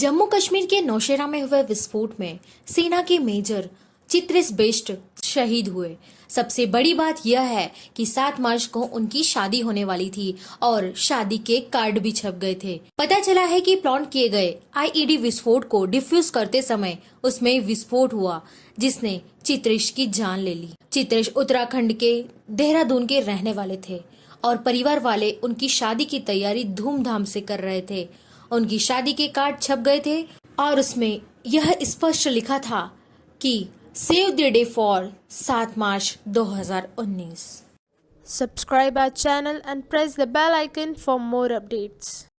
जम्मू कश्मीर के नौशेरा में हुए विस्फोट में सेना के मेजर चित्रिस बेस्ट शहीद हुए। सबसे बड़ी बात यह है कि सात मार्च को उनकी शादी होने वाली थी और शादी के कार्ड भी छप गए थे। पता चला है कि प्लान किए गए आईईडी विस्फोट को डिफ्यूज करते समय उसमें विस्फोट हुआ, जिसने चित्रिश की जान ले ली। चित्रिश उत्तराखंड के देहरादून के रहने वाले थे और परिवार वाले उनकी शादी की तैयारी धूमधाम से कर रहे थे। उनकी शादी के कार्ड छप गए थे और उसमें यह स्पष्ट लिखा था कि सेव द डे फॉर सात March 2019 subscribe our channel and press the bell icon for more updates